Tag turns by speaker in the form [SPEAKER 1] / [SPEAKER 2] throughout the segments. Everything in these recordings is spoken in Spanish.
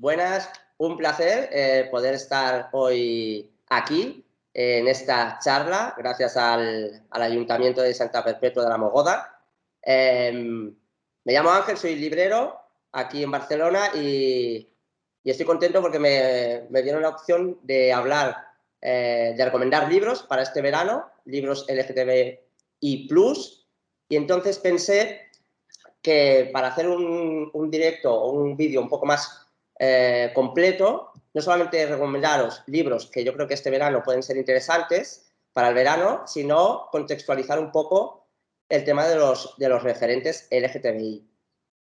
[SPEAKER 1] Buenas, un placer eh, poder estar hoy aquí en esta charla, gracias al, Ayuntamiento de Santa Perpetua de la Mogoda. Em, me llamo Ángel, soy librero aquí en Barcelona y, estoy contento porque me, dieron la opción de hablar, eh, de recomendar libros para este verano, libros LGTBI+, y entonces pensé que para hacer un, un directo o un vídeo un poco más eh, completo, no solamente recomendaros libros que yo creo que este verano pueden ser interesantes para el verano, sino contextualizar un poco el tema de los, de los referentes LGTBI.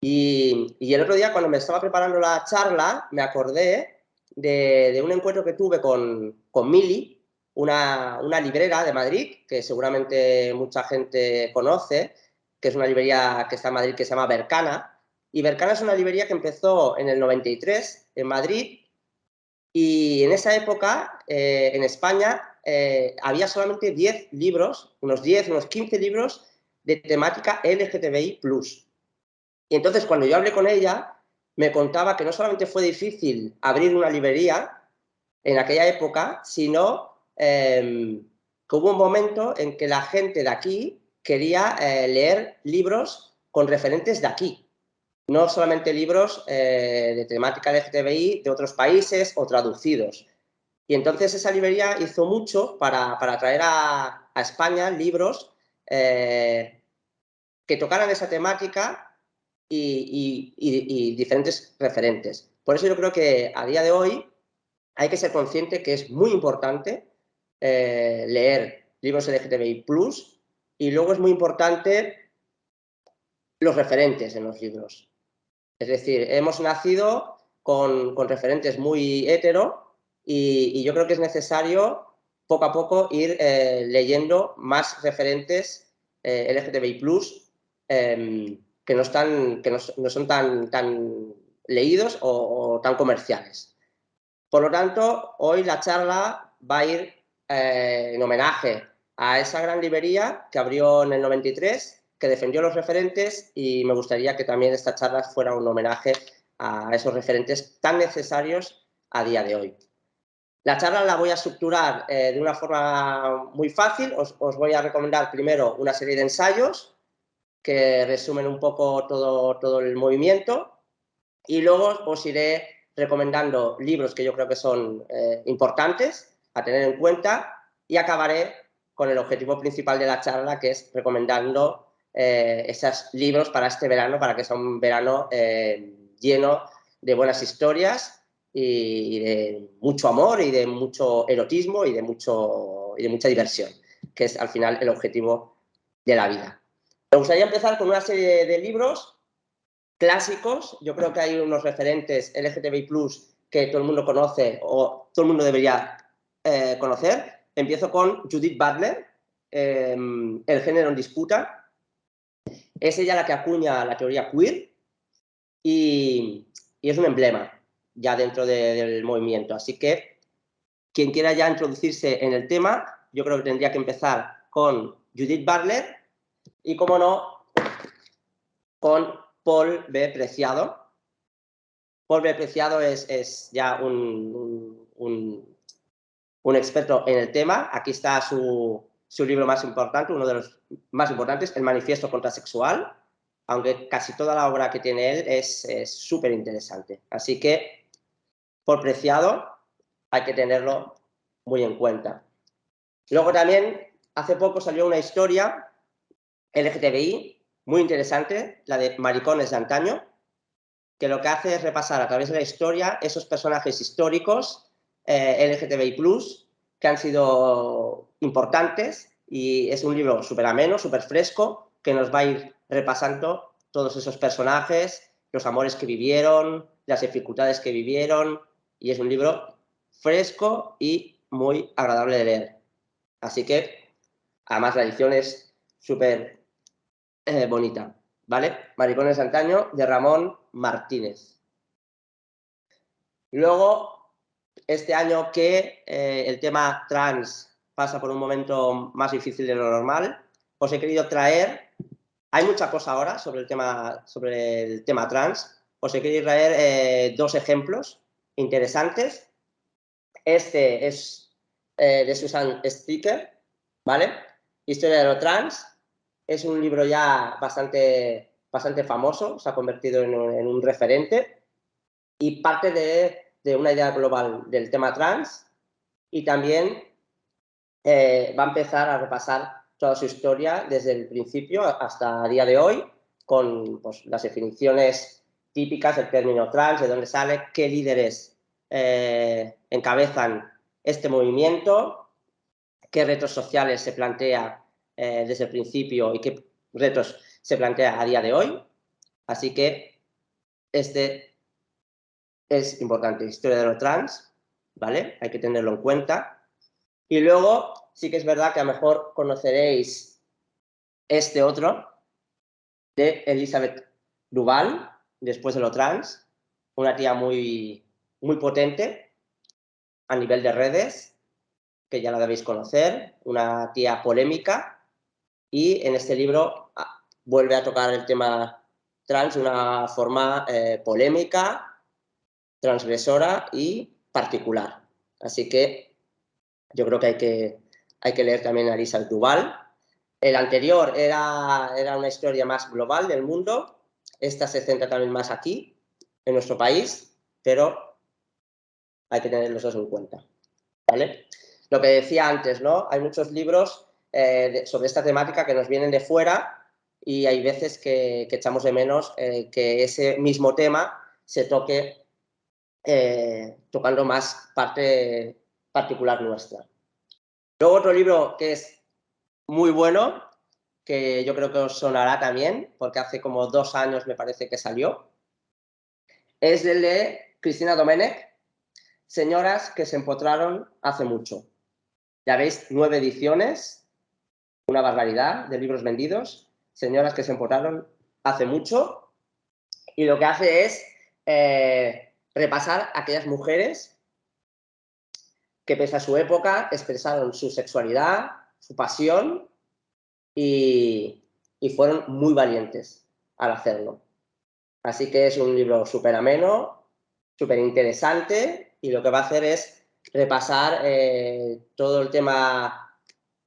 [SPEAKER 1] Y, el otro día, cuando me estaba preparando la charla, me acordé de, de un encuentro que tuve con, con Mili, una, una, librera de Madrid, que seguramente mucha gente conoce, que es una librería que está en Madrid que se llama Bercana, y Bercana es una librería que empezó en el 93 en Madrid y en esa época eh, en España eh, había solamente 10 libros, unos 10, unos 15 libros de temática LGTBI+. Y entonces cuando yo hablé con ella me contaba que no solamente fue difícil abrir una librería en aquella época, sino em, que hubo un momento en que la gente de aquí quería eh, leer libros con referentes de aquí, no solamente libros eh, de temática LGTBI de otros países o traducidos. Y entonces esa librería hizo mucho para, traer a, España libros eh, que tocaran esa temática y, diferentes referentes. Por eso yo creo que a día de hoy hay que ser consciente que es muy importante eh, leer libros LGTBI+, y luego es muy importante los referentes en los libros. Es decir, hemos nacido con, referentes muy hetero y, yo creo que es necesario poco a poco ir eh, leyendo más referentes eh, LGTBI+, em, que, no, están, que no, son tan, tan leídos o, tan comerciales. Por lo tanto, hoy la charla va a ir eh, en homenaje a esa gran librería que abrió en el 93 que defendió los referentes y me gustaría que también esta charla fuera un homenaje a esos referentes tan necesarios a día de hoy. La charla la voy a estructurar eh, de una forma muy fácil. Os, voy a recomendar primero una serie de ensayos que resumen un poco todo, todo el movimiento y luego os iré recomendando libros que yo creo que son eh, importantes a tener en cuenta y acabaré con el objetivo principal de la charla que es recomendando eh, esos libros para este verano, para que sea un verano eh, lleno de buenas historias y, de mucho amor y de mucho erotismo y de, mucho, y de mucha diversión, que es al final el objetivo de la vida. Me gustaría empezar con una serie de libros clásicos. Yo creo que hay unos referentes LGTBI+, que todo el mundo conoce o todo el mundo debería eh, conocer. Empiezo con Judith Butler, El género en disputa, es ella la que acuña la teoría queer y, es un emblema ya dentro del movimiento. Así que quien quiera ya introducirse en el tema, yo creo que tendría que empezar con Judith Butler y, como no, con Paul B. Preciado. Paul B. Preciado es, ya un experto en el tema. Aquí está su, su libro más importante, uno de los más importantes, El Manifiesto Contrasexual, aunque casi toda la obra que tiene él es súper interesante. Así que, por preciado, hay que tenerlo muy en cuenta. Luego también, hace poco salió una historia LGTBI muy interesante, la de Maricones de antaño, que lo que hace es repasar a través de la historia esos personajes históricos eh, LGTBI+, que han sido importantes y es un libro súper ameno, súper fresco, que nos va a ir repasando todos esos personajes, los amores que vivieron, las dificultades que vivieron, y es un libro fresco y muy agradable de leer. Así que, además, la edición es súper eh, bonita, ¿vale? Maricones de antaño, de Ramón Martínez. Luego, este año que eh, el tema trans pasa por un momento más difícil de lo normal, os he querido traer, hay mucha cosa ahora sobre el tema, sobre el tema trans, os he querido traer eh, dos ejemplos interesantes. Este es eh, de Susan Sticker, ¿vale? Historia de lo trans. Es un libro ya bastante, bastante famoso, se ha convertido en un, referente y parte de, de, una idea global del tema trans y también eh, va a empezar a repasar toda su historia desde el principio hasta el día de hoy con pues, las definiciones típicas del término trans, de dónde sale, qué líderes eh, encabezan este movimiento, qué retos sociales se plantea eh, desde el principio y qué retos se plantea a día de hoy. Así que este es importante, historia de lo trans, ¿vale? Hay que tenerlo en cuenta. Y luego sí que es verdad que a lo mejor conoceréis este otro de Elizabeth Duval, después de lo trans, una tía muy, muy potente a nivel de redes, que ya la debéis conocer, una tía polémica, y en este libro ah, vuelve a tocar el tema trans de una forma eh, polémica, transgresora y particular. Así que yo creo que hay que, hay que leer también a Elizabeth Duval. El anterior era, era una historia más global del mundo, esta se centra también más aquí, en nuestro país, pero hay que tener los dos en cuenta. ¿vale? Lo que decía antes, ¿no? Hay muchos libros eh, sobre esta temática que nos vienen de fuera y hay veces que, echamos de menos eh, que ese mismo tema se toque eh, tocando más parte particular nuestra. Luego otro libro que es muy bueno que yo creo que os sonará también, porque hace como dos años me parece que salió, es el de Cristina Domenech, Señoras que se empotraron hace mucho. Ya veis, nueve ediciones, una barbaridad de libros vendidos, Señoras que se empotraron hace mucho, y lo que hace es eh, repasar aquellas mujeres que pese a su época expresaron su sexualidad, su pasión y, fueron muy valientes al hacerlo. Así que es un libro súper ameno, súper interesante y lo que va a hacer es repasar eh, todo el tema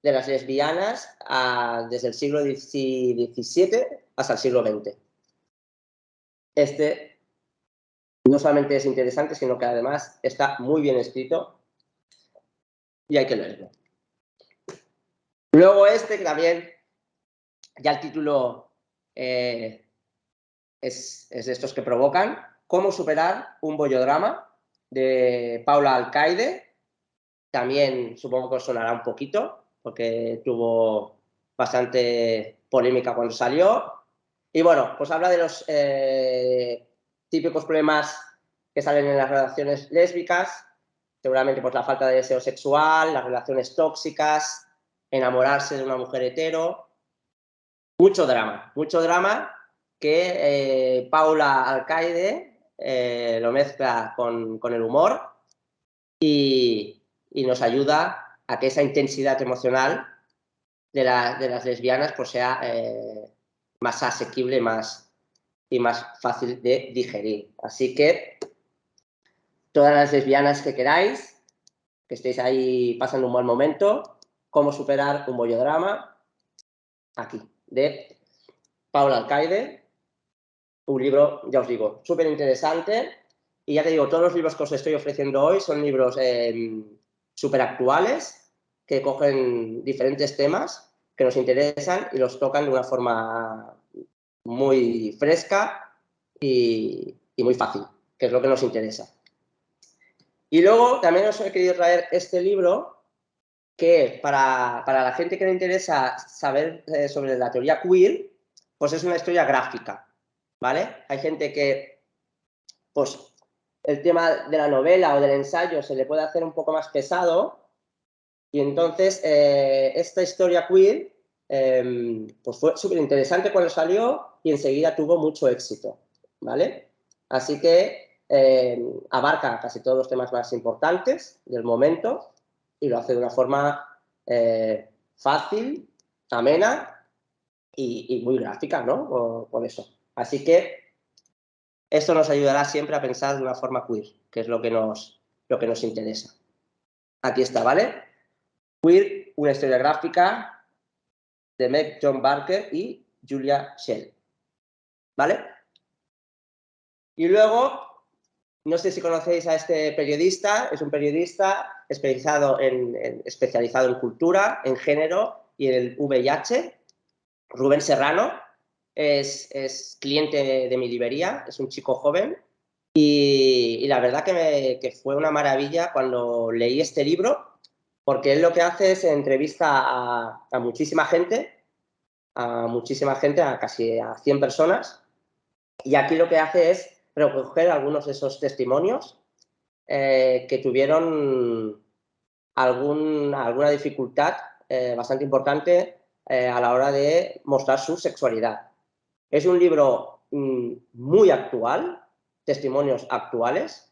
[SPEAKER 1] de las lesbianas desde el siglo XVII hasta el siglo XX. Este no solamente es interesante, sino que además está muy bien escrito y hay que leerlo. Luego este que también ya el título eh, es, de estos que provocan. Cómo superar un bollodrama de Paula Alcaide. También supongo que os sonará un poquito, porque tuvo bastante polémica cuando salió. Y bueno, pues habla de los eh, típicos problemas que salen en las relaciones lésbicas, seguramente por la falta de deseo sexual, las relaciones tóxicas, enamorarse de una mujer hetero, mucho drama, mucho drama que eh, Paula Alcaide eh, lo mezcla con, el humor y, nos ayuda a que esa intensidad emocional de, las lesbianas pues sea eh, más asequible más, y más fácil de digerir. Así que todas las lesbianas que queráis, que estéis ahí pasando un buen momento, cómo superar un bollodrama, aquí de Paula Alcaide, un libro, ya os digo, súper interesante. Y ya te digo, todos los libros que os estoy ofreciendo hoy son libros eh, súper actuales, que cogen diferentes temas que nos interesan y los tocan de una forma muy fresca y, muy fácil, que es lo que nos interesa. Y luego también os he querido traer este libro que para, la gente que le interesa saber eh, sobre la teoría queer, pues es una historia gráfica, ¿vale? Hay gente que, pues, el tema de la novela o del ensayo se le puede hacer un poco más pesado y entonces eh, esta historia queer em, pues fue súper interesante cuando salió y enseguida tuvo mucho éxito, ¿vale? Así que em, abarca casi todos los temas más importantes del momento y lo hace de una forma eh, fácil, amena y, muy gráfica, ¿no? Por, eso. Así que Esto nos ayudará siempre a pensar de una forma queer, que es lo que nos, lo que nos interesa. Aquí está, ¿vale? Queer, una historia gráfica de Meg John Barker y Julia Shell. ¿Vale? Y luego, no sé si conocéis a este periodista, es un periodista especializado en, especializado en cultura, en género y en el VIH, Rubén Serrano, es, cliente de, mi librería, es un chico joven y, la verdad que, que, fue una maravilla cuando leí este libro porque él lo que hace es entrevista a, a muchísima gente, a muchísima gente, a casi a 100 personas y aquí lo que hace es recoger algunos de esos testimonios eh, que tuvieron alguna dificultad eh, bastante importante eh, a la hora de mostrar su sexualidad. Es un libro mm, muy actual, testimonios actuales,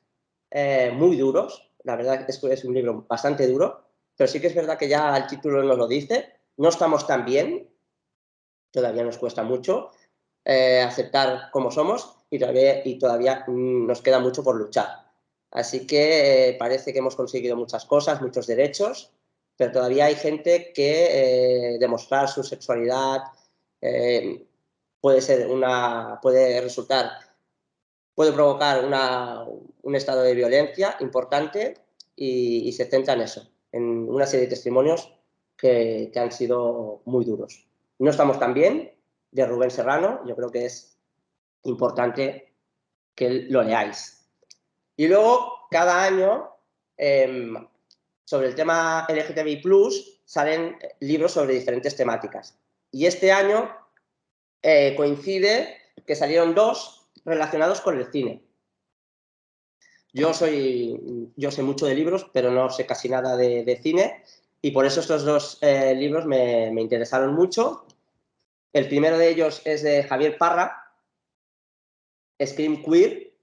[SPEAKER 1] muy duros, la verdad es que es un libro bastante duro, pero sí que es verdad que ya el título nos lo dice, no estamos tan bien, todavía nos cuesta mucho aceptar cómo somos, y todavía, y mm, nos queda mucho por luchar. Así que eh, parece que hemos conseguido muchas cosas, muchos derechos, pero todavía hay gente que eh, demostrar su sexualidad eh, puede ser una, puede resultar, puede provocar una, un estado de violencia importante y, se centra en eso, en una serie de testimonios que, que han sido muy duros. No estamos tan bien, de Rubén Serrano, yo creo que es importante que lo leáis. Y luego, cada año, em, sobre el tema LGTBI+, salen libros sobre diferentes temáticas. Y este año eh, coincide que salieron dos relacionados con el cine. Yo, soy, yo sé mucho de libros, pero no sé casi nada de, cine, y por eso estos dos eh, libros me, me interesaron mucho. El primero de ellos es de Javier Parra, Scream Queer.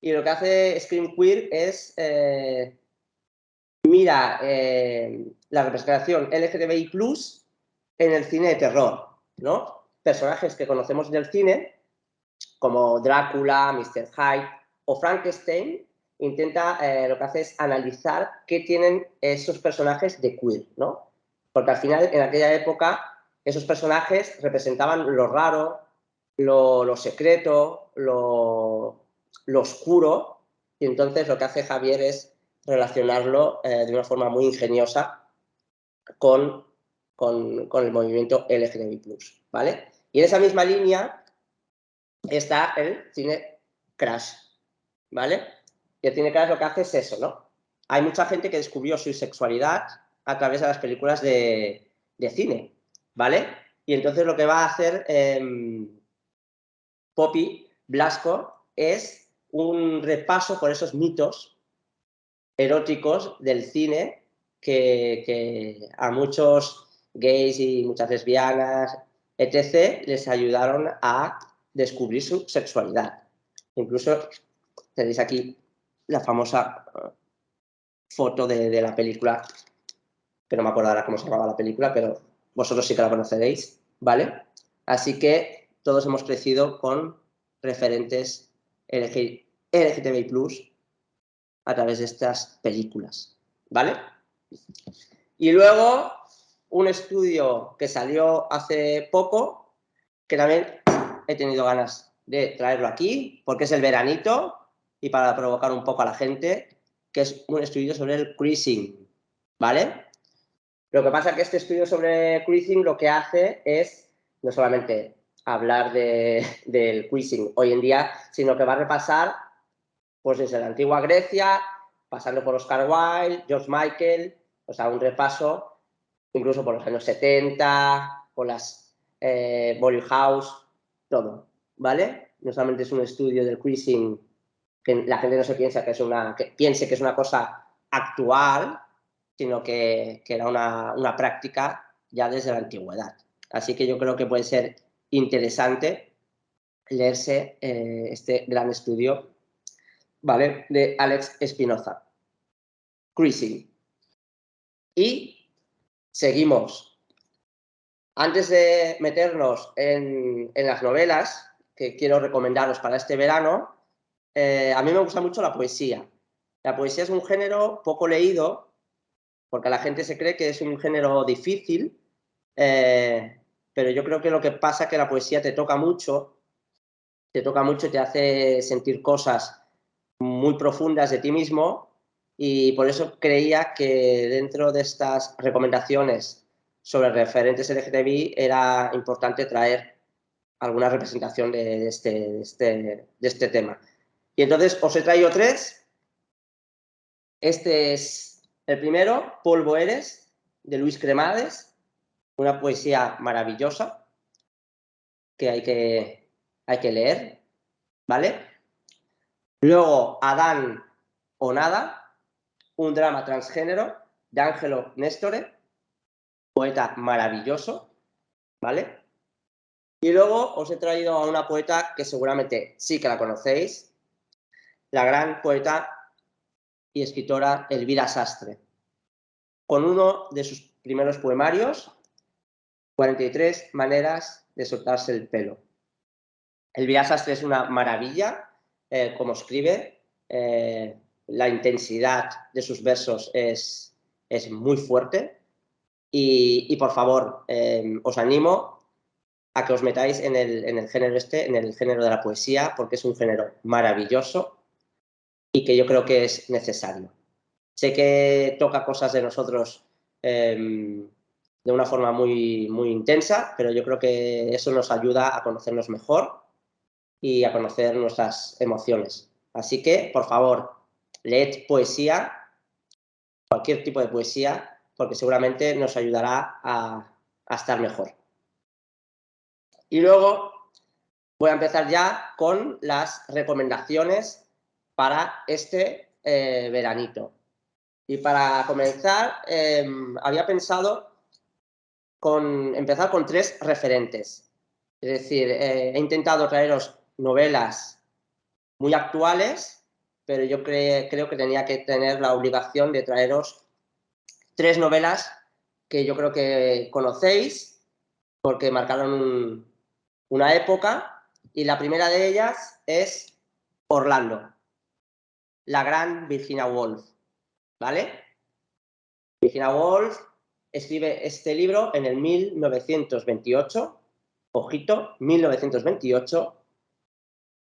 [SPEAKER 1] Y lo que hace Scream Queer es, eh, mira eh, la representación LGTBI+, en el cine de terror, ¿no? Personajes que conocemos del cine, como Drácula, Mr. Hyde o Frankenstein, intenta, eh, lo que hace es analizar qué tienen esos personajes de queer, ¿no? Porque al final, en aquella época, esos personajes representaban lo raro, lo, secreto, lo, oscuro, y entonces lo que hace Javier es relacionarlo eh, de una forma muy ingeniosa con, el movimiento LGTBI+, ¿vale? Y en esa misma línea está el cine Crash, ¿vale? Y el cine Crash lo que hace es eso, ¿no? Hay mucha gente que descubrió su sexualidad a través de las películas de, cine, ¿vale? Y entonces lo que va a hacer em, Poppy Blasco es un repaso por esos mitos eróticos del cine que, a muchos gays y muchas lesbianas, etc., les ayudaron a descubrir su sexualidad. Incluso tenéis aquí la famosa uh, foto de, la película, que no me acuerdo ahora cómo se llamaba la película, pero vosotros sí que la conoceréis, ¿vale? Así que todos hemos crecido con referentes LGTBI+, a través de estas películas, ¿vale? Y luego, un estudio que salió hace poco, que también he tenido ganas de traerlo aquí, porque es el veranito, y para provocar un poco a la gente, que es un estudio sobre el cruising, ¿vale? Lo que pasa es que este estudio sobre cruising lo que hace es no solamente hablar del quizzing hoy en día, sino que va a repasar pues desde la antigua Grecia, pasando por Oscar Wilde, George Michael, o sea, un repaso incluso por los años 70, por las eh, House, todo, ¿vale? No solamente es un estudio del quizzing que la gente no se piensa que es una, que piense que es una cosa actual, sino que, que era una, una práctica ya desde la antigüedad. Así que yo creo que puede ser interesante leerse eh, este gran estudio ¿vale? de Alex Espinoza. Cruising. Y seguimos. Antes de meternos en, las novelas, que quiero recomendaros para este verano, eh, a mí me gusta mucho la poesía. La poesía es un género poco leído, porque la gente se cree que es un género difícil, eh, pero yo creo que lo que pasa es que la poesía te toca mucho, te toca mucho te hace sentir cosas muy profundas de ti mismo y por eso creía que dentro de estas recomendaciones sobre referentes LGTBI era importante traer alguna representación de este, este, de este, tema. Y entonces os he traído tres. Este es el primero, Polvo eres, de Luis Cremades, una poesía maravillosa que hay que, hay que leer, ¿vale? Luego, Adán o Nada, un drama transgénero de Ángelo Nestore, poeta maravilloso, ¿vale? Y luego os he traído a una poeta que seguramente sí que la conocéis, la gran poeta y escritora Elvira Sastre, con uno de sus primeros poemarios, 43 maneras de soltarse el pelo. Elvira Sastre es una maravilla, eh, como escribe, eh, la intensidad de sus versos es, es muy fuerte. Y, por favor, eh, os animo a que os metáis en el, en el género este, en el género de la poesía, porque es un género maravilloso y que yo creo que es necesario. Sé que toca cosas de nosotros em, de una forma muy, muy intensa, pero yo creo que eso nos ayuda a conocernos mejor y a conocer nuestras emociones. Así que, por favor, leed poesía, cualquier tipo de poesía, porque seguramente nos ayudará a, a estar mejor. Y luego voy a empezar ya con las recomendaciones para este eh, veranito. Y para comenzar, em, había pensado con empezar con tres referentes. Es decir, eh, he intentado traeros novelas muy actuales, pero yo creo que tenía que tener la obligación de traeros tres novelas que yo creo que conocéis, porque marcaron un, una época y la primera de ellas es Orlando, la gran Virginia Woolf, ¿vale? Virginia Woolf escribe este libro en el 1928, ojito, 1928,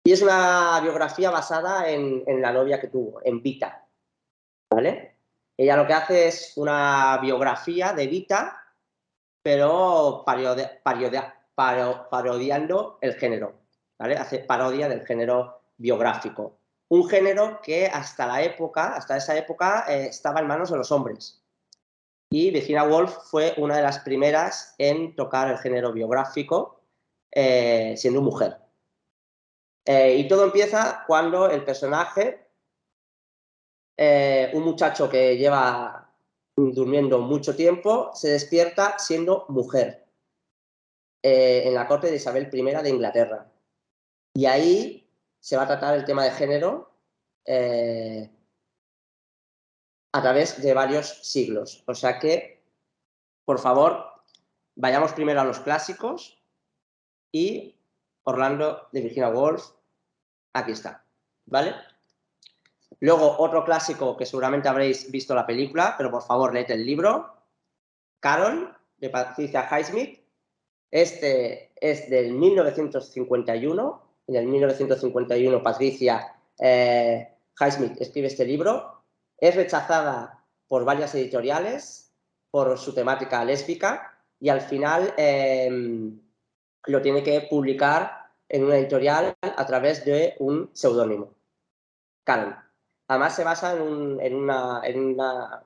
[SPEAKER 1] y es una biografía basada en, la novia que tuvo, en Vita, ¿vale? Ella lo que hace es una biografía de Vita, pero parodia, parodiando el género, ¿vale? Hace parodia del género biográfico. Un género que hasta la época, hasta esa época, eh, estaba en manos de los hombres. Y Virginia Woolf fue una de las primeras en tocar el género biográfico eh, siendo mujer. Eh, y todo empieza cuando el personaje, un muchacho que lleva durmiendo mucho tiempo, se despierta siendo mujer. En la corte de Isabel I de Inglaterra. Y ahí se va a tratar el tema de género eh, a través de varios siglos. O sea que, por favor, vayamos primero a los clásicos y Orlando de Virginia Woolf, aquí está, ¿vale? Luego, otro clásico que seguramente habréis visto la película, pero por favor, leed el libro, Carol, de Patricia Highsmith, este es del 1951. En el 1951 Patricia eh, Highsmith escribe este libro. Es rechazada por varias editoriales por su temática lésbica y al final em, lo tiene que publicar en una editorial a través de un seudónimo, Karen. Además se basa en, en, una, en, una,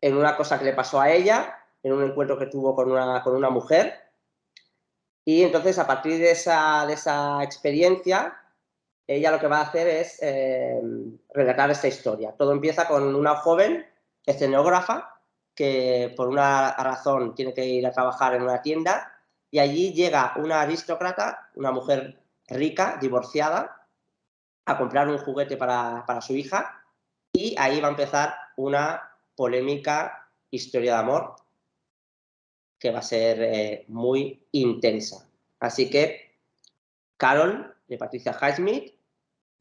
[SPEAKER 1] en una cosa que le pasó a ella, en un encuentro que tuvo con una, con una mujer y entonces, a partir de esa, de esa experiencia, ella lo que va a hacer es eh, relatar esta historia. Todo empieza con una joven escenógrafa que por una razón tiene que ir a trabajar en una tienda y allí llega una aristócrata, una mujer rica, divorciada, a comprar un juguete para, para su hija y ahí va a empezar una polémica historia de amor que va a ser eh, muy intensa. Así que Carol, de Patricia Highsmith,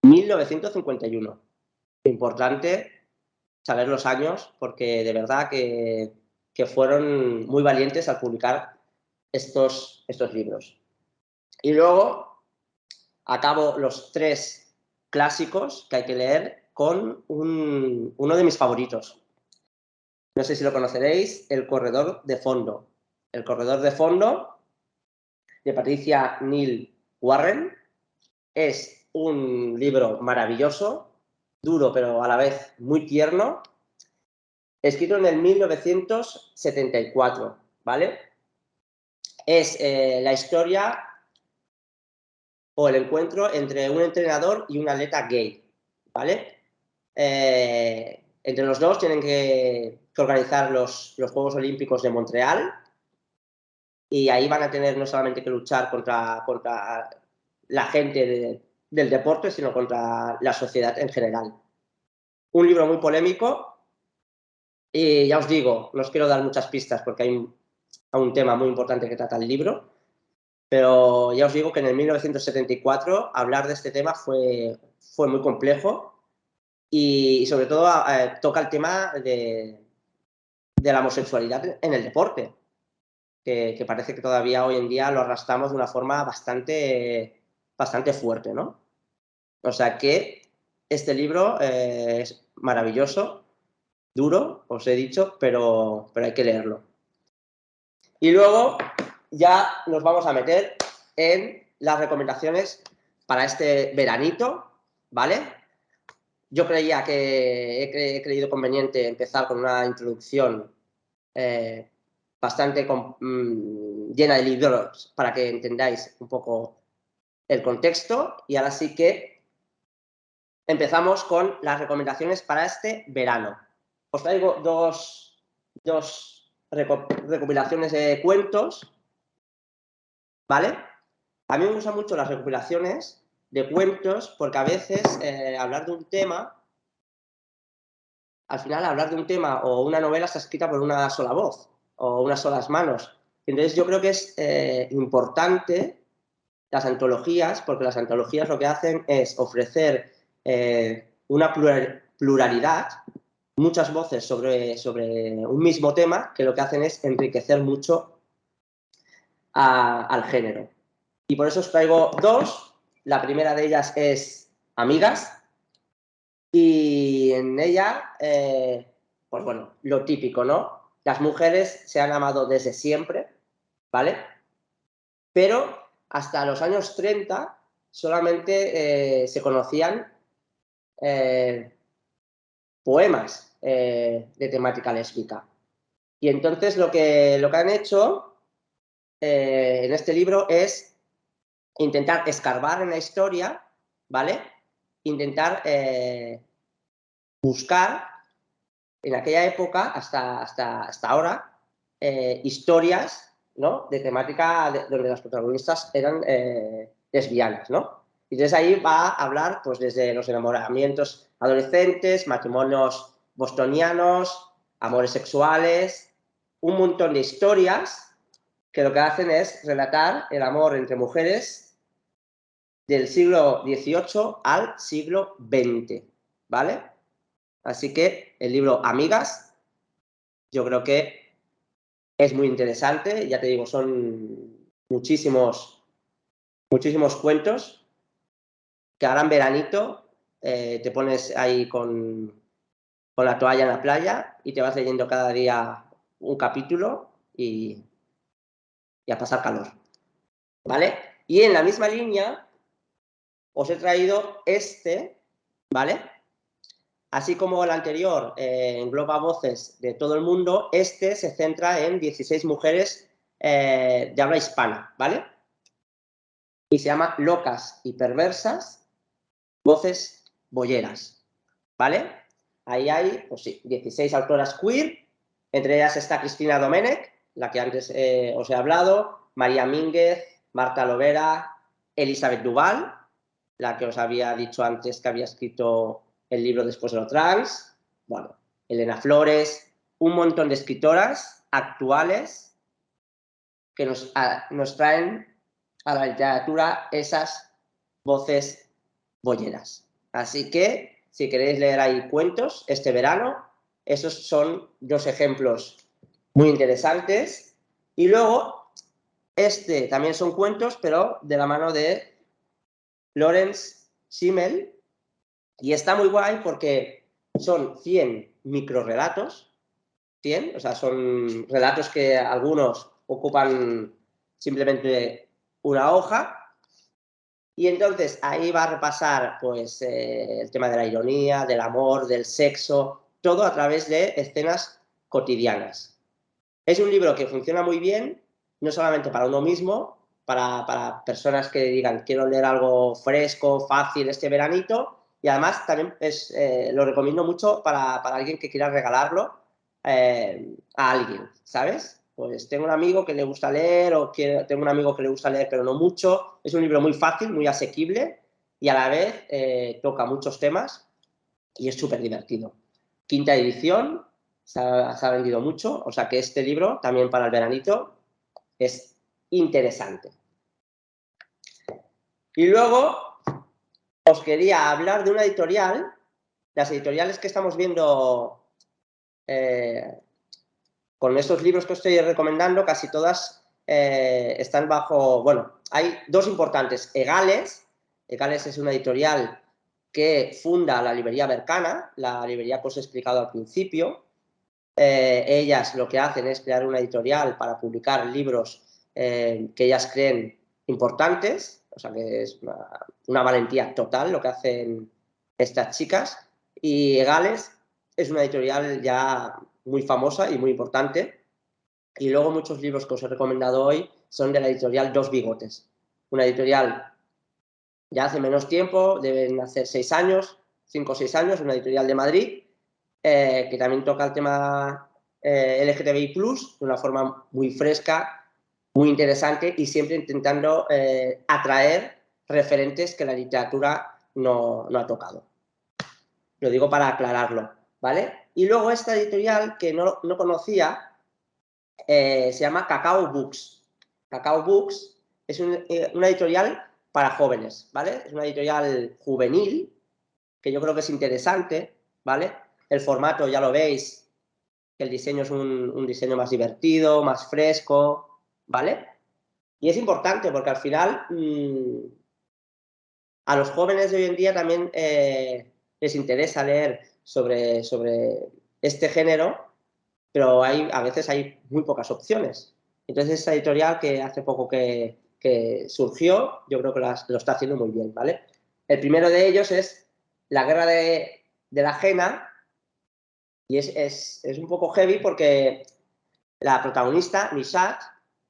[SPEAKER 1] 1951. Importante saber los años porque de verdad que, fueron muy valientes al publicar estos, estos libros. Y luego acabo los tres clásicos que hay que leer con uno de mis favoritos. No sé si lo conoceréis, El Corredor de Fondo. El Corredor de Fondo de Patricia Neil Warren es un libro maravilloso, duro pero a la vez muy tierno, escrito en el 1974, ¿vale? Es eh, la historia o el encuentro entre un entrenador y un atleta gay, ¿vale? Eh, entre los dos tienen que, organizar los, Juegos Olímpicos de Montreal y ahí van a tener no solamente que luchar contra, contra la gente de, del deporte, sino contra la sociedad en general. Un libro muy polémico y ya os digo, no os quiero dar muchas pistas porque hay un, tema muy importante que trata el libro, pero ya os digo que en el 1974 hablar de este tema fue, fue muy complejo y, sobre todo eh, toca el tema de, de, la homosexualidad en el deporte, que, parece que todavía hoy en día lo arrastramos de una forma bastante, bastante fuerte, ¿no? O sea que este libro eh, es maravilloso, duro, os he dicho, pero, pero hay que leerlo. Y luego ya nos vamos a meter en las recomendaciones para este veranito, ¿vale? Yo creía que he, creído conveniente empezar con una introducción eh, bastante mm, llena de libros para que entendáis un poco el contexto y ahora sí que empezamos con las recomendaciones para este verano. Os traigo dos, recopilaciones de cuentos, ¿vale? A mí me gustan mucho las recopilaciones de cuentos porque a veces eh, hablar de un tema, al final hablar de un tema o una novela está escrita por una sola voz o unas solas manos. Entonces yo creo que es eh, importante las antologías, porque las antologías lo que hacen es ofrecer eh, una pluralidad, muchas voces sobre, sobre un mismo tema que lo que hacen es enriquecer mucho al género. Y por eso os traigo dos. La primera de ellas es Amigas. Y en ella, eh, pues bueno, lo típico, ¿no? Las mujeres se han amado desde siempre, ¿vale? Pero hasta los años 30 solamente eh, se conocían eh, poemas eh, de temática lésbica. Y entonces lo que, lo que han hecho en este libro es intentar escarbar en la historia, ¿vale? Intentar buscar en aquella época hasta, hasta, hasta ahora historias ¿no? de temática donde las protagonistas eran lesbianas, ¿no? Y desde ahí va a hablar pues desde los enamoramientos adolescentes, matrimonios bostonianos, amores sexuales, un montón de historias que lo que hacen es relatar el amor entre mujeres del siglo XVIII al siglo XX, ¿vale? Así que el libro Amigas, yo creo que es muy interesante, ya te digo, son muchísimos, muchísimos cuentos que ahora en veranito eh, te pones ahí con, la toalla en la playa y te vas leyendo cada día un capítulo y, y a pasar calor. ¿Vale? Y en la misma línea os he traído este, ¿vale? Así como el anterior eh, engloba voces de todo el mundo, este se centra en 16 mujeres eh, de habla hispana, ¿vale? Y se llama Locas y Perversas, voces bolleras, ¿vale? Ahí hay, pues sí, 16 autoras queer, entre ellas está Cristina Domenech, la que antes eh, os he hablado, María Mínguez, Marta Lovera, Elizabeth Duval, la que os había dicho antes que había escrito el libro Después de lo trans, bueno, Elena Flores, un montón de escritoras actuales que nos, nos traen a la literatura esas voces bolleras. Así que, si queréis leer ahí cuentos este verano, esos son dos ejemplos muy interesantes. Y luego, este también son cuentos, pero de la mano de Lorenz Schimmel. Y está muy guay porque son 100 microrelatos, 100, o sea, son relatos que algunos ocupan simplemente una hoja. Y entonces ahí va a repasar pues, eh, el tema de la ironía, del amor, del sexo, todo a través de escenas cotidianas. Es un libro que funciona muy bien, no solamente para uno mismo, para, personas que digan quiero leer algo fresco, fácil este veranito, y además también eh, lo recomiendo mucho para, alguien que quiera regalarlo eh, a alguien, ¿sabes? Pues tengo un amigo que le gusta leer o tengo un amigo que le gusta leer pero no mucho. Es un libro muy fácil, muy asequible y a la vez eh, toca muchos temas y es súper divertido. Quinta edición, se ha, vendido mucho, o sea que este libro también para el veranito es interesante. Y luego os quería hablar de una editorial, las editoriales que estamos viendo eh, con estos libros que os estoy recomendando, casi todas eh, están bajo, bueno, hay dos importantes, Egales, Egales es una editorial que funda la librería Bercana, la librería que os he explicado al principio. Eh, ellas lo que hacen es crear una editorial para publicar libros que ellas creen importantes, o sea que es una, valentía total lo que hacen estas chicas. Y Egales es una editorial ya muy famosa y muy importante. Y luego muchos libros que os he recomendado hoy son de la editorial Dos Bigotes, una editorial ya hace menos tiempo, deben hacer seis años, cinco o seis años, una editorial de Madrid, eh, que también toca el tema eh, LGTBI+, de una forma muy fresca, muy interesante y siempre intentando eh, atraer referentes que la literatura no, ha tocado. Lo digo para aclararlo, ¿vale? Y luego esta editorial que no, conocía se llama Cacao Books. Cacao Books es una editorial para jóvenes, ¿vale? Es una editorial juvenil, que yo creo que es interesante, ¿vale? El formato, ya lo veis, el diseño es un, diseño más divertido, más fresco, ¿vale? Y es importante porque al final mm, a los jóvenes de hoy en día también eh, les interesa leer sobre, sobre este género, pero hay, a veces hay muy pocas opciones. Entonces, esta editorial que hace poco que, que surgió, yo creo que lo está haciendo muy bien, ¿vale? El primero de ellos es la guerra de, la ajena, y es, un poco heavy porque la protagonista, Nishat,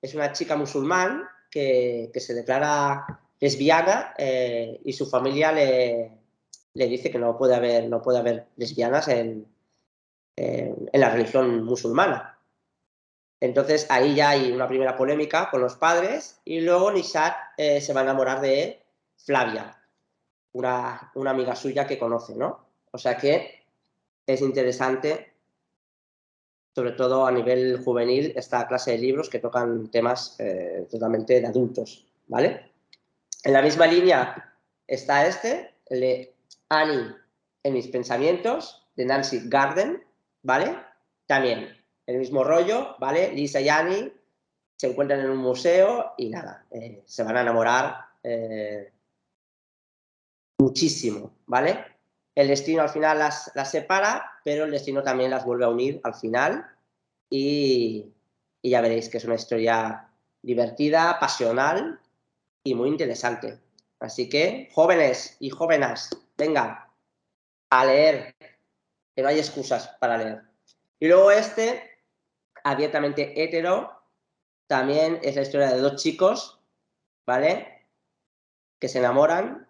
[SPEAKER 1] es una chica musulmán que, se declara lesbiana eh, y su familia le, dice que no puede haber, no puede haber lesbianas en la religión musulmana. Entonces ahí ya hay una primera polémica con los padres y luego Nishat eh, se va a enamorar de Flavia, una, amiga suya que conoce, ¿no? O sea que es interesante, sobre todo a nivel juvenil, esta clase de libros que tocan temas eh, totalmente de adultos, ¿vale? En la misma línea está este, el de Annie en mis pensamientos, de Nancy Garden, ¿vale? También el mismo rollo, ¿vale? Lisa y Annie se encuentran en un museo y nada, eh, se van a enamorar eh, muchísimo, ¿vale? El destino al final las, separa, pero el destino también las vuelve a unir al final y, y ya veréis que es una historia divertida, pasional y muy interesante. Así que, jóvenes y jóvenes, venga, a leer, que no hay excusas para leer. Y luego este, abiertamente hetero, también es la historia de dos chicos, ¿vale? Que se enamoran.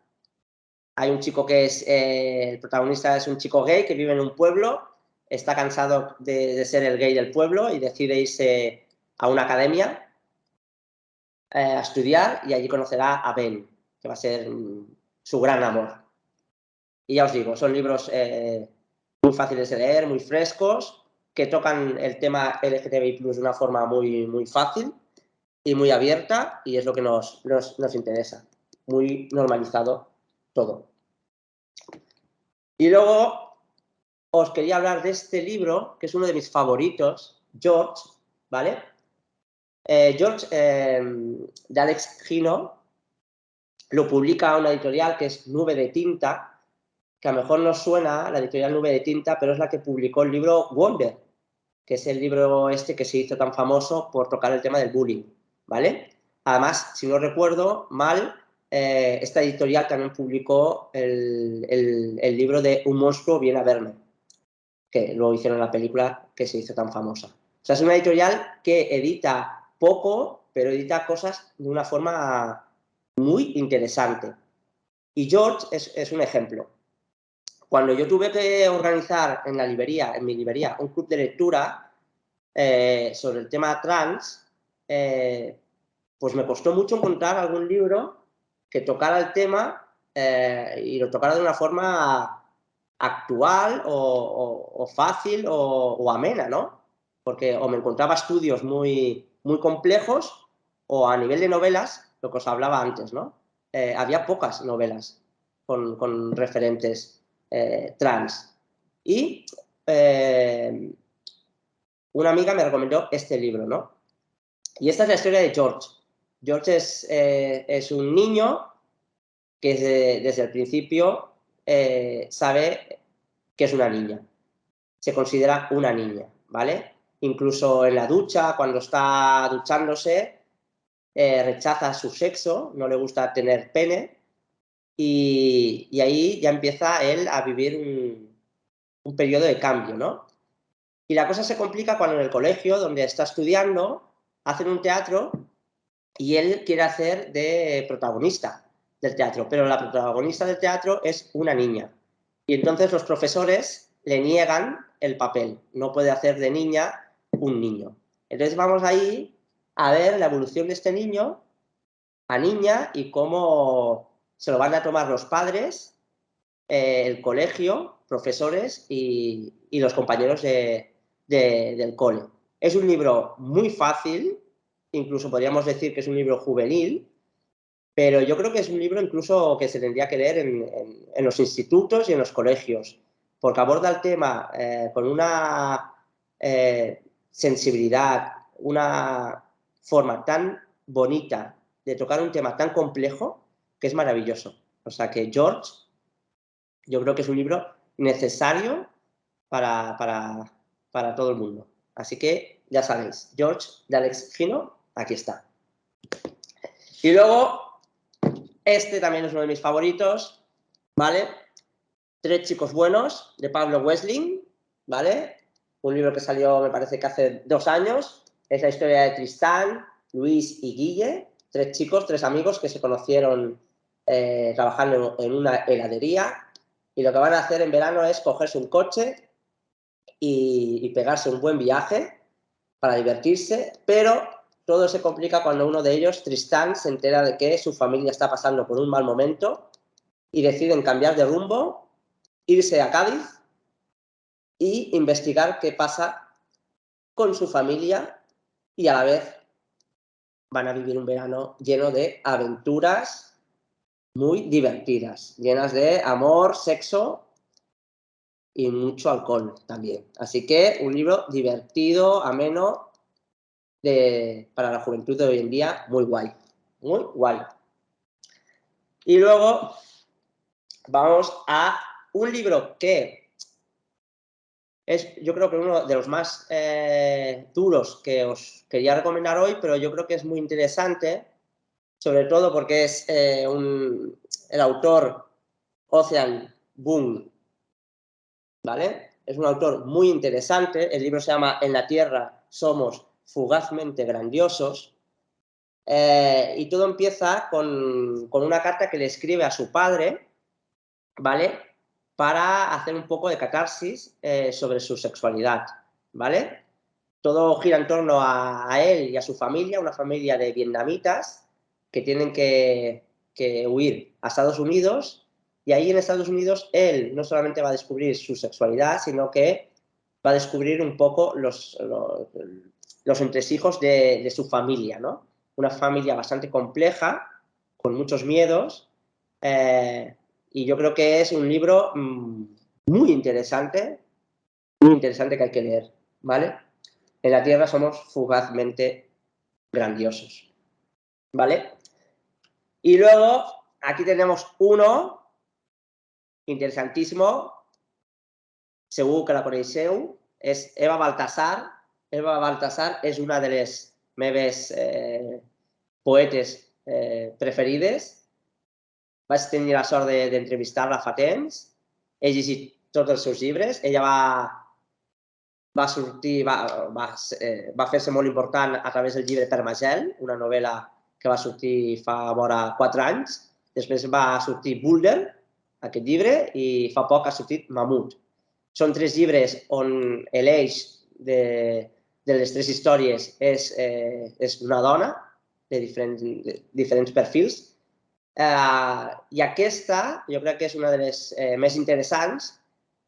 [SPEAKER 1] Hay un chico que es, eh, el protagonista es un chico gay que vive en un pueblo, está cansado de, ser el gay del pueblo y decide irse a una academia eh, a estudiar y allí conocerá a Ben, que va a ser mm, su gran amor. Y ya os digo, son libros eh, muy fáciles de leer, muy frescos, que tocan el tema LGTBI de una forma muy, muy fácil y muy abierta y es lo que nos, nos, interesa. Muy normalizado todo. Y luego os quería hablar de este libro, que es uno de mis favoritos, George, ¿vale? Eh, George, em, de Alex Gino, lo publica una editorial que es Nube de Tinta, que a lo mejor no suena, la editorial Nube de Tinta, pero es la que publicó el libro Wonder, que es el libro este que se hizo tan famoso por tocar el tema del bullying, ¿vale? Además, si no recuerdo mal, eh, esta editorial también publicó el, libro de Un monstruo viene a verme, que lo hicieron la película que se hizo tan famosa. O sea, es una editorial que edita poco, pero edita cosas de una forma muy interesante. Y George es un ejemplo. Cuando yo tuve que organizar en la librería, en mi librería, un club de lectura eh, sobre el tema trans, eh, pues me costó mucho encontrar algún libro que tocara el tema eh, y lo tocara de una forma actual o, fácil o, amena, ¿no? Porque o me encontraba estudios muy, muy complejos o a nivel de novelas, lo que os hablaba antes, ¿no? había pocas novelas con, referentes eh, trans. Y eh, una amiga me recomendó este libro, ¿no? Y esta es la historia de George. George es, eh, es un niño que desde, el principio sabe que es una niña. Se considera una niña, ¿vale? Incluso en la ducha, cuando está duchándose, rechaza su sexo, no le gusta tener pene, y, ahí ya empieza él a vivir un, periodo de cambio, ¿no? Y la cosa se complica cuando en el colegio, donde está estudiando, hacen un teatro y él quiere hacer de protagonista del teatro, pero la protagonista del teatro es una niña. Y entonces los profesores le niegan el papel, no puede hacer de niña un niño. Entonces vamos ahí a ver la evolución de este niño a niña y cómo se lo van a tomar los padres, eh, el colegio, profesores y, los compañeros del cole. Es un libro muy fácil, incluso podríamos decir que es un libro juvenil, pero yo creo que es un libro incluso que se tendría que leer en, los institutos y en los colegios, porque aborda el tema eh, con una eh, sensibilidad, una forma tan bonita de tocar un tema tan complejo que es maravilloso. O sea que George, yo creo que es un libro necesario para, para, todo el mundo. Así que ya sabéis, George de Alex Gino, aquí está. Y luego, este también es uno de mis favoritos, ¿vale? Tres chicos buenos, de Pablo Wesling, ¿vale? Un libro que salió, me parece que hace dos años. Es la historia de Tristán, Luis y Guille, tres chicos, tres amigos que se conocieron eh, trabajando en una heladería y lo que van a hacer en verano es cogerse un coche y, pegarse un buen viaje para divertirse, pero todo se complica cuando uno de ellos, Tristán, se entera de que su familia está pasando por un mal momento y deciden cambiar de rumbo, irse a Cádiz y investigar qué pasa con su familia y a la vez van a vivir un verano lleno de aventuras muy divertidas, llenas de amor, sexo y mucho alcohol también. Así que un libro divertido, ameno, para la juventud de hoy en día, muy guay, muy guay. Y luego vamos a un libro que es yo creo que uno de los más eh, duros que os quería recomendar hoy, pero yo creo que es muy interesante sobre todo porque es eh, el autor Ocean Boom, ¿vale? Es un autor muy interesante, el libro se llama En la Tierra somos fugazmente grandiosos, eh, y todo empieza con, una carta que le escribe a su padre, ¿vale? Para hacer un poco de catarsis eh, sobre su sexualidad, ¿vale? Todo gira en torno a, él y a su familia, una familia de vietnamitas, que tienen que, huir a Estados Unidos y ahí en Estados Unidos él no solamente va a descubrir su sexualidad, sino que va a descubrir un poco los, entresijos de, su familia, ¿no? una familia bastante compleja, con muchos miedos, eh, y yo creo que es un libro mm, muy interesante, muy interesante que hay que leer, ¿vale? En la Tierra somos fugazmente grandiosos, ¿vale? Y luego, aquí tenemos uno interesantísimo, seguro que la es Eva Baltasar. Eva Baltasar es una de las meves eh, poetes eh, preferides. Vaig tenir la sort d'entrevistar-la de, fa temps. He llegit tots els seus llibres. Ella va, va sortir, va, va, eh, va fer-se molt important a través del llibre Permagel, una novel·la que va sortir fa vora quatre anys. Després va sortir Boulder, aquest llibre, i fa poc ha sortit Mamut. Són tres llibres on l'eix de, de les tres històries és, eh, és una dona de diferents, de diferents perfils. Eh, I aquesta, jo crec que és una de les eh, més interessants,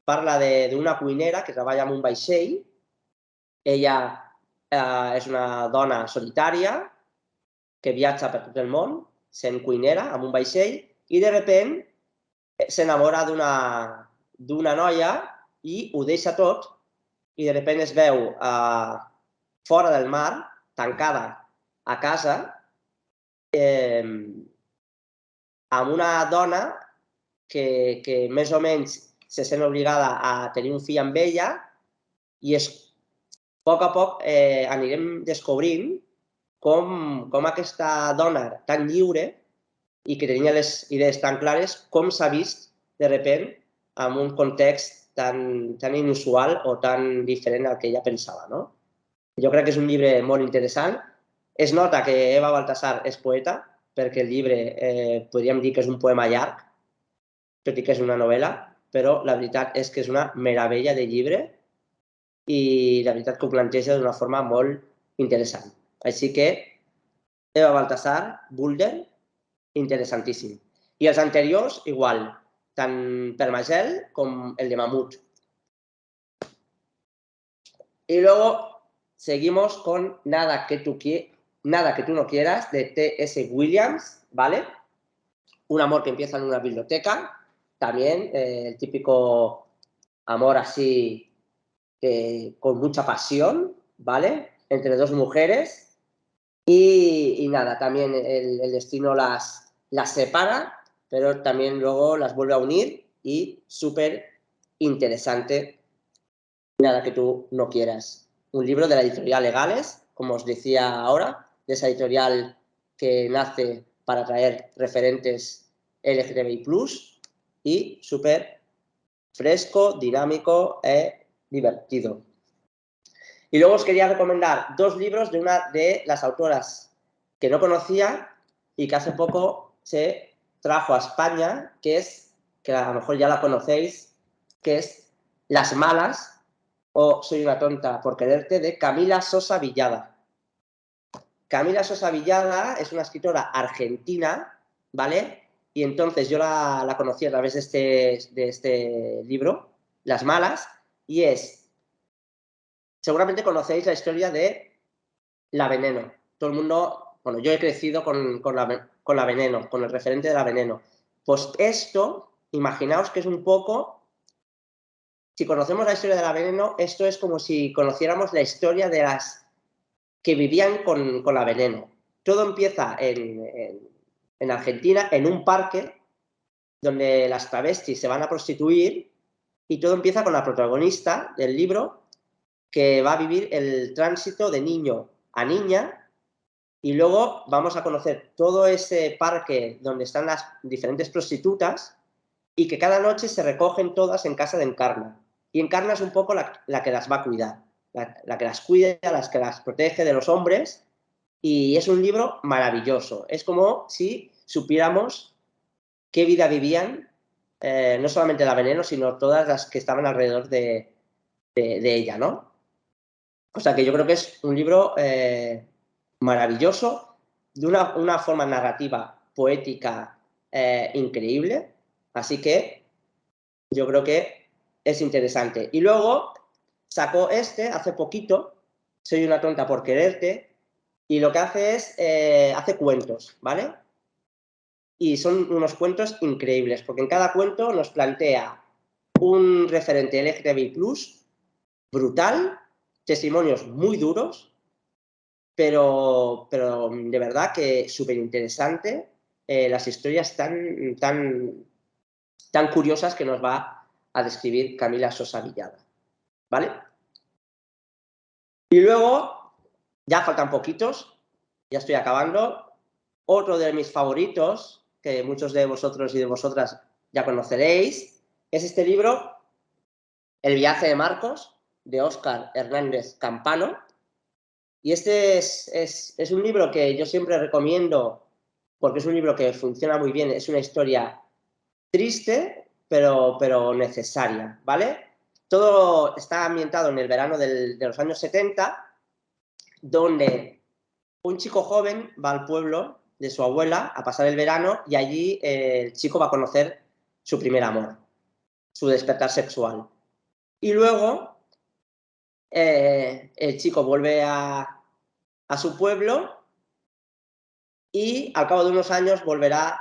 [SPEAKER 1] parla d'una cuinera que treballa en un vaixell. Ella eh, és una dona solitària que viatja per tot el món sent cuinera amb un vaixell i de repent s'enamora d'una noia i ho deixa tot i de repent es veu eh, fora del mar, tancada a casa, eh, amb una dona que, que més o menys se sent obligada a tenir un fill amb ella i és, a poc a poc eh, anirem descobrint com, com aquesta dona tan lliure i que tenia les idees tan clares, com s'ha vist de repent en un context tan, tan inusual o tan diferent al que ella pensava. No? Jo crec que és un llibre molt interessant. Es nota que Eva Baltasar és poeta, perquè el llibre eh, podríem dir que és un poema llarg, tot i que és una novel·la, però la veritat és que és una meravella de llibre i la veritat que ho planteja d'una forma molt interessant. Així que Eva Baltasar, Bulder, interessantíssim. I els anteriors, igual, tant Permagel como el de Mamut. Y luego seguimos con Nada que tú, Nada que tú no quieras de T.S. Williams, ¿vale? Un amor que empieza en una biblioteca, también eh, el típico amor así con mucha pasión, ¿vale? Entre dos mujeres y, nada, también el, el destino las, las separa pero también luego las vuelve a unir y súper interesante, nada que tú no quieras. Un libro de la editorial Legales, como os decía ahora, de esa editorial que nace para traer referentes LGTBI+, y súper fresco, dinámico e divertido. Y luego os quería recomendar dos libros de una de las autoras que no conocía y que hace poco se trajo a España, que es, que a lo mejor ya la conocéis, que es Las Malas o Soy una tonta por quererte, de Camila Sosa Villada. Camila Sosa Villada es una escritora argentina, ¿vale? Y entonces yo la, conocí a través de este, de este libro, Las Malas, y es, seguramente conocéis la historia de La Veneno. Todo el mundo, bueno, yo he crecido con, con la, con la veneno, con el referente de la veneno. Pues esto, imaginaos que es un poco, si conocemos la historia de la veneno, esto es como si conociéramos la historia de las que vivían con, la veneno. Todo empieza en, en Argentina, en un parque, donde las travestis se van a prostituir y todo empieza con la protagonista del libro que va a vivir el tránsito de niño a niña y luego vamos a conocer todo ese parque donde están las diferentes prostitutas y que cada noche se recogen todas en casa de Encarna. Y Encarna es un poco la, que las va a cuidar, la, que las cuida, la que las protege de los hombres. Y es un libro maravilloso. Es como si supiéramos qué vida vivían, eh, no solamente la veneno, sino todas las que estaban alrededor de, ella, ¿no? O sea que yo creo que es un libro eh, maravilloso, de una, forma narrativa poética eh, increíble, así que yo creo que es interesante. Y luego sacó este hace poquito, Soy una tonta por quererte, y lo que hace es, eh, hace cuentos, ¿vale? Y son unos cuentos increíbles, porque en cada cuento nos plantea un referente LGTBI+, brutal, testimonios muy duros, pero, pero de verdad que súper interesante, eh, las historias tan, tan, tan curiosas que nos va a describir Camila Sosa Villada, ¿vale? Y luego, ya faltan poquitos, ya estoy acabando. Otro de mis favoritos, que muchos de vosotros y de vosotras ya conoceréis, es este libro, El viaje de Marcos, de Óscar Hernández Campano. Y este es, es, un libro que yo siempre recomiendo porque es un libro que funciona muy bien, es una historia triste, pero, pero necesaria, ¿vale? Todo está ambientado en el verano de los años 70, donde un chico joven va al pueblo de su abuela a pasar el verano y allí eh, el chico va a conocer su primer amor, su despertar sexual. Y luego eh, el chico vuelve a, su pueblo y al cabo de unos años volverá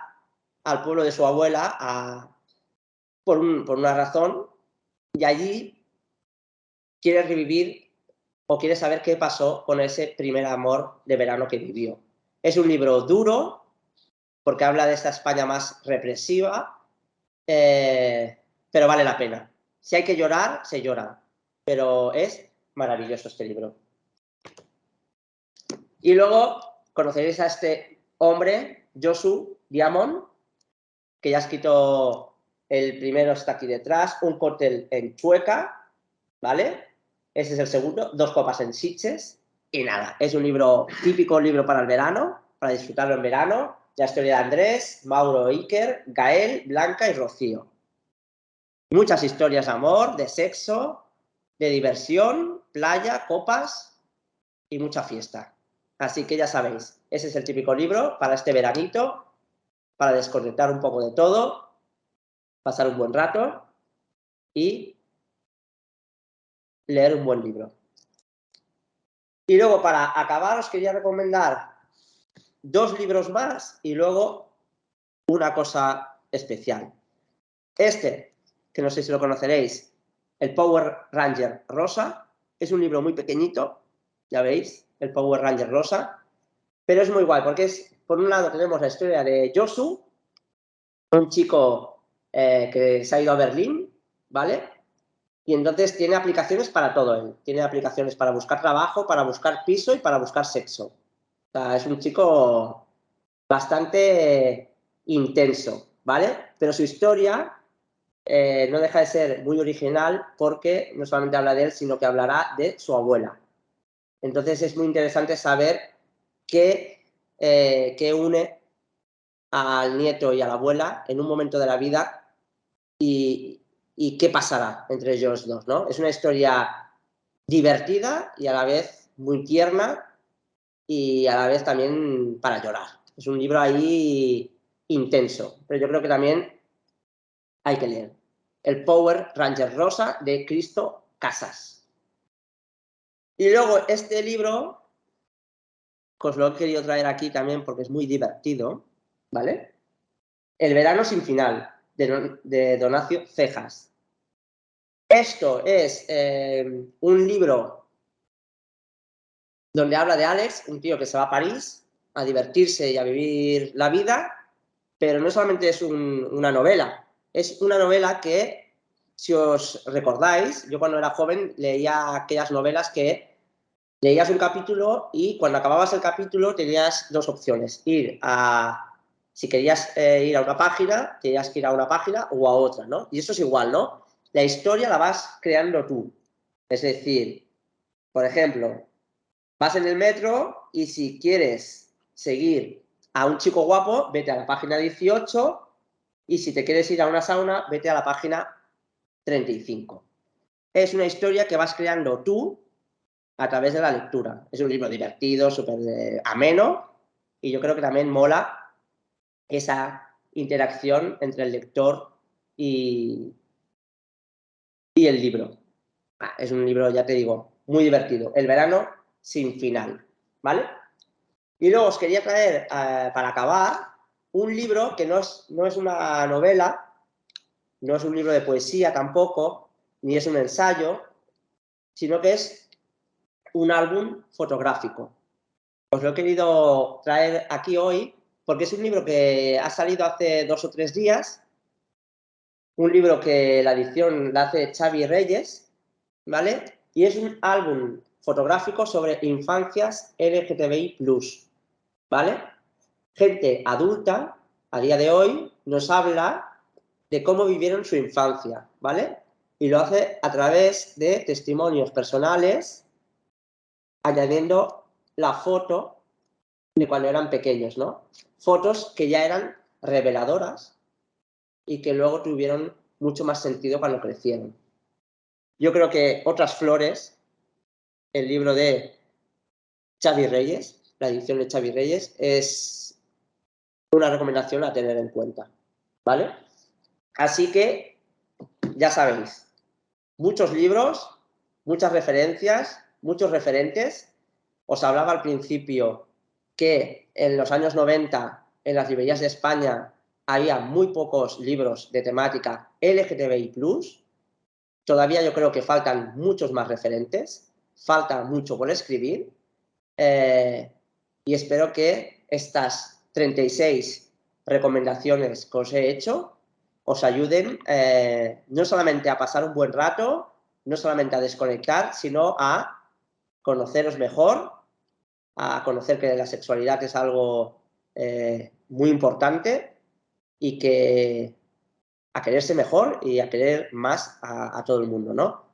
[SPEAKER 1] al pueblo de su abuela por una razón y allí quiere revivir o quiere saber qué pasó con ese primer amor de verano que vivió. Es un libro duro, porque habla de esta España más represiva, eh, pero vale la pena. Si hay que llorar, se llora, pero es maravilloso este libro. Y luego conoceréis a este hombre, Josu Diamond, que ya ha escrito el primero está aquí detrás, un cóctel en Chueca, ¿vale? Ese es el segundo, dos copas en Sitges y nada. Es un libro típico, libro para el verano, para disfrutarlo en verano. La historia de Andrés, Mauro Iker, Gael, Blanca y Rocío. Muchas historias de amor, de sexo, de diversión, playa, copas y mucha fiesta. Así que ya sabéis, ese es el típico libro para este veranito, para desconectar un poco de todo pasar un buen rato y leer un buen libro. Y luego, para acabar, os quería recomendar dos libros más y luego una cosa especial. Este, que no sé si lo conoceréis, el Power Ranger Rosa, es un libro muy pequeñito, ya veis, el Power Ranger Rosa, pero es muy guay porque es, por un lado tenemos la historia de Josu, un chico eh, que se ha ido a Berlín, ¿vale? Y entonces tiene aplicaciones para todo él. Tiene aplicaciones para buscar trabajo, para buscar piso y para buscar sexo. O sea, es un chico bastante intenso, ¿vale? Pero su historia eh, no deja de ser muy original porque no solamente habla de él, sino que hablará de su abuela. Entonces es muy interesante saber qué, eh, qué une al nieto y a la abuela en un momento de la vida y, qué pasará entre ellos dos, ¿no? Es una historia divertida y a la vez muy tierna y a la vez también para llorar. Es un libro ahí intenso, pero yo creo que también hay que leer. El Power Ranger Rosa de Cristo Casas. Y luego este libro, os lo he querido traer aquí también porque es muy divertido, ¿vale? El verano sin final, de, Donacio Cejas. Esto es eh, un libro donde habla de Alex, un tío que se va a París a divertirse y a vivir la vida, pero no solamente es una novela, es una novela que, si os recordáis, yo cuando era joven leía aquellas novelas que leías un capítulo y cuando acababas el capítulo tenías dos opciones, ir a si querías eh, ir a una página, tenías que ir a una página o a otra, ¿no? Y eso es igual, ¿no? La historia la vas creando tú. Es decir, por ejemplo, vas en el metro y si quieres seguir a un chico guapo, vete a la página 18 y si te quieres ir a una sauna, vete a la página 35. Es una historia que vas creando tú a través de la lectura. Es un libro divertido, súper eh, ameno y yo creo que también mola esa interacción entre el lector y, el libro. Ah, es un libro, ya te digo, muy divertido. El verano sin final, ¿vale? Y luego os quería traer, eh, para acabar, un libro que no es, no es una novela, no es un libro de poesía tampoco, ni es un ensayo, sino que es un álbum fotográfico. Os lo he querido traer aquí hoy porque es un libro que ha salido hace dos o tres días, un libro que la edición la hace Xavi Reyes, ¿vale? Y es un álbum fotográfico sobre infancias LGTBI+, ¿vale? Gente adulta, a día de hoy, nos habla de cómo vivieron su infancia, ¿vale? Y lo hace a través de testimonios personales, añadiendo la foto de cuando eran pequeños, ¿no? Fotos que ya eran reveladoras y que luego tuvieron mucho más sentido cuando crecieron. Yo creo que Otras Flores, el libro de Xavi Reyes, la edición de Xavi Reyes, es una recomendación a tener en cuenta, ¿vale? Así que, ya sabéis, muchos libros, muchas referencias, muchos referentes. Os hablaba al principio que en los años 90 en las librerías de España había muy pocos libros de temática LGTBI+, todavía yo creo que faltan muchos más referentes, falta mucho por escribir, eh, y espero que estas 36 recomendaciones que os he hecho os ayuden eh, no solamente a pasar un buen rato, no solamente a desconectar, sino a conoceros mejor, a conocer que la sexualidad es algo eh, muy importante y que a quererse mejor y a querer más a, todo el mundo, ¿no?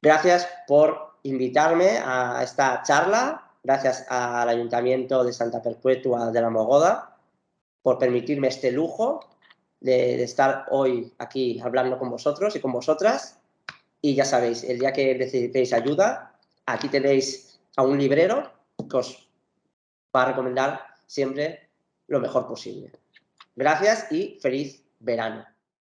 [SPEAKER 1] Gracias por invitarme a esta charla, gracias al Ayuntamiento de Santa Perpetua de la Mogoda por permitirme este lujo de, de estar hoy aquí hablando con vosotros y con vosotras. Y ya sabéis, el día que necesitéis ayuda, aquí tenéis a un librero que os va a recomendar siempre lo mejor posible. Gracias y feliz verano.